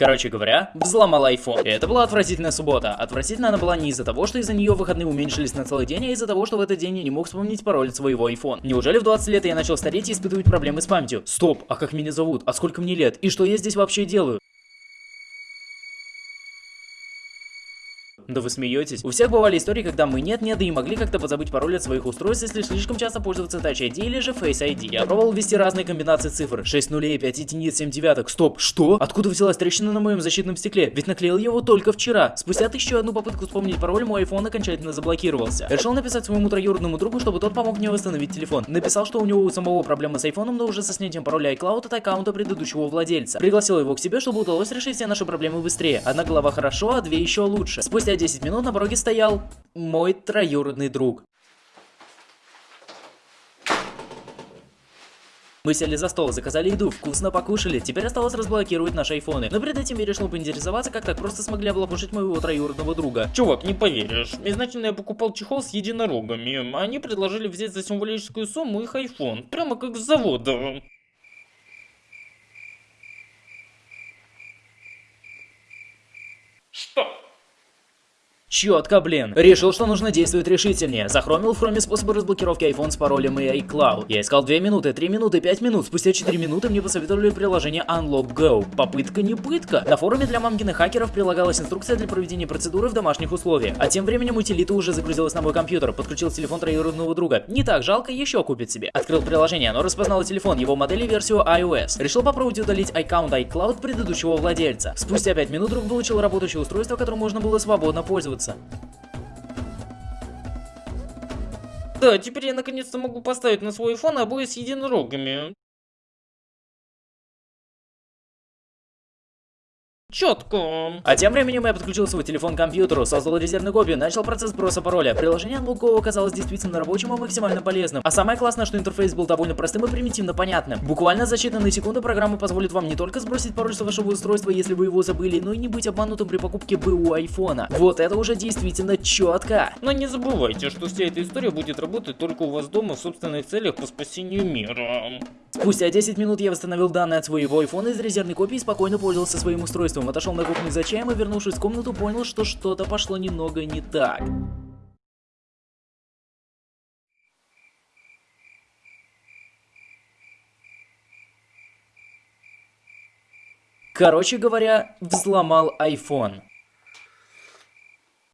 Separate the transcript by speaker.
Speaker 1: Короче говоря, взломал iPhone. Это была отвратительная суббота. Отвратительно она была не из-за того, что из-за нее выходные уменьшились на целый день, а из-за того, что в этот день я не мог вспомнить пароль своего iPhone. Неужели в 20 лет я начал стареть и испытывать проблемы с памятью? Стоп, а как меня зовут? А сколько мне лет? И что я здесь вообще делаю? Да вы смеетесь? У всех бывали истории, когда мы нет-нет, да и могли как-то позабыть пароль от своих устройств, если слишком часто пользоваться Touch ID или же Face ID. Я пробовал ввести разные комбинации цифр. 6 нулей, 5 единиц, 7 девяток. Стоп, что? Откуда взялась трещина на моем защитном стекле? Ведь наклеил его только вчера. Спустя тысячу одну попытку вспомнить пароль, мой iPhone окончательно заблокировался. Решил написать своему троюродному другу, чтобы тот помог мне восстановить телефон. Написал, что у него у самого проблемы с iPhone, но уже со снятием пароля iCloud от аккаунта предыдущего владельца. Пригласил его к себе, чтобы удалось решить все наши проблемы быстрее. Одна голова хорошо, а две еще лучше. Спустя 10 минут на пороге стоял мой троюродный друг. Мы сели за стол, заказали еду, вкусно покушали, теперь осталось разблокировать наши айфоны. Но перед этим я решил поинтересоваться, как так просто смогли облапушить моего троюродного друга.
Speaker 2: Чувак, не поверишь. Изначально я покупал чехол с единорогами. Они предложили взять за символическую сумму их iPhone. Прямо как с завода.
Speaker 1: Четко, блин. Решил, что нужно действовать решительнее. Захромил в хроме способы разблокировки iPhone с паролем и iCloud. Я искал 2 минуты, 3 минуты, 5 минут. Спустя 4 минуты мне посоветовали приложение Unlock Go. Попытка не пытка. На форуме для мамкиных хакеров прилагалась инструкция для проведения процедуры в домашних условиях. А тем временем утилита уже загрузилась на мой компьютер. Подключил телефон троюродного друга. Не так жалко, еще купит себе. Открыл приложение, оно распознало телефон, его модель и версию iOS. Решил попробовать удалить аккаунт iCloud предыдущего владельца. Спустя 5 минут друг получил работающее устройство, которым можно было свободно пользоваться.
Speaker 2: Да, теперь я наконец-то могу поставить на свой iPhone обои с единорогами. Четко.
Speaker 1: А тем временем я подключил свой телефон к компьютеру, создал резервную копию, начал процесс сброса пароля. Приложение Unlock оказалось действительно рабочим и максимально полезным. А самое классное, что интерфейс был довольно простым и примитивно понятным. Буквально за считанные секунды программа позволит вам не только сбросить пароль с вашего устройства, если вы его забыли, но и не быть обманутым при покупке БУ айфона. Вот это уже действительно четко.
Speaker 2: Но не забывайте, что вся эта история будет работать только у вас дома в собственных целях по спасению мира.
Speaker 1: Спустя 10 минут я восстановил данные от своего iPhone из резервной копии и спокойно пользовался своим устройством. Отошел на кухню за чаем и вернувшись в комнату понял, что что-то пошло немного не так. Короче говоря, взломал iPhone.